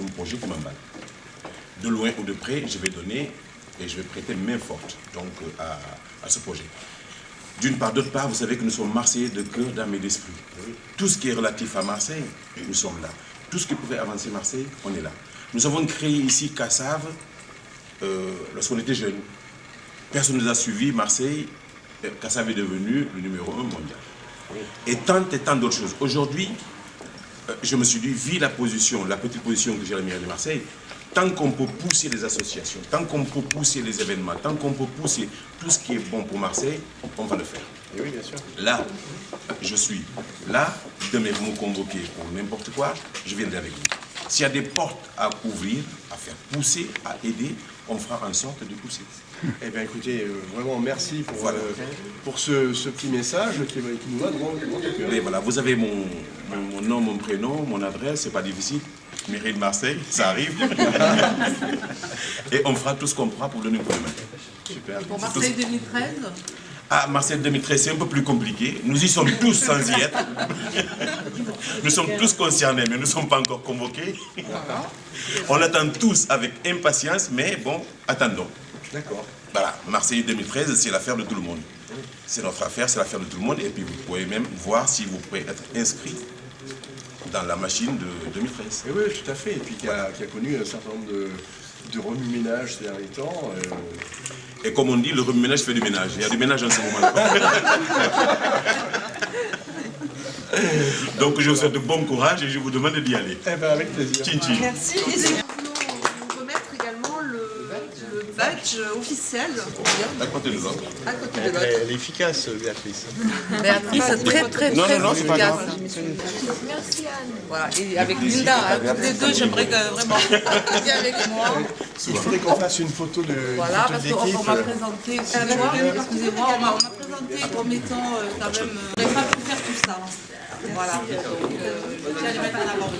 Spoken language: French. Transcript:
c'est mon projet qui m'emballe. De loin ou de près, je vais donner et je vais prêter main forte donc, à, à ce projet. D'une part, d'autre part, vous savez que nous sommes Marseillais de cœur, d'âme et d'esprit. Tout ce qui est relatif à Marseille, nous sommes là. Tout ce qui pouvait avancer Marseille, on est là. Nous avons créé ici Cassave euh, lorsqu'on était jeunes. Personne ne nous a suivis. Marseille, Cassave est devenu le numéro un mondial. Et tant et tant d'autres choses. Aujourd'hui, euh, je me suis dit, vu la position, la petite position que j'ai à la mairie de Marseille, tant qu'on peut pousser les associations, tant qu'on peut pousser les événements, tant qu'on peut pousser tout ce qui est bon pour Marseille, on va le faire. Et oui, bien sûr. Là, je suis là, demain vous me convoquez pour n'importe quoi, je viendrai avec vous. S'il y a des portes à ouvrir, à faire pousser, à aider, on fera en sorte de pousser. Eh bien écoutez, euh, vraiment merci pour, Voilà. euh, pour ce, ce petit message qui, qui nous va droit droit au voilà, vous avez mon, mon- mon nom, mon prénom, mon adresse, c'est pas difficile. Mairie de Marseille, ça arrive. Et on fera tout ce qu'on pourra pour donner un coup de main. Super. Pour Marseille 2013, Ah, Marseille 2013, c'est un peu plus compliqué. Nous y sommes tous sans y être. Nous sommes tous concernés, mais nous ne sommes pas encore convoqués. On attend tous avec impatience, mais bon, attendons. D'accord. Voilà, Marseille 2013, c'est l'affaire de tout le monde. C'est notre affaire, c'est l'affaire de tout le monde. Et puis vous pouvez même voir si vous pouvez être inscrit dans la machine de 2013. Et oui, tout à fait. Et puis qui a, qui a connu un certain nombre de, de remue-ménages ces derniers temps. euh, Et comme on dit, le remue-ménage fait du ménage. Il y a du ménage en ce moment-là. Donc je vous souhaite de bon courage et je vous demande d'y aller. Eh bien avec plaisir. Tchin tchin. merci. Et nous voulons vous remettre également le, le badge officiel À côté de l'autre. à côté de Elle, l'autre. elle est efficace, Béatrice. Béatrice, très très Non, très non, non, c'est pas efficace. grave. Voilà, et avec Linda, hein, toutes les deux, j'aimerais que vraiment avec moi. Il faudrait qu'on fasse une photo de, Voilà, parce qu'on m'a présenté, excusez-moi, excusez-moi, on m'a présenté comme étant euh, quand même, euh, on pas pu faire tout ça. Voilà, donc euh, j'allais mettre en avant.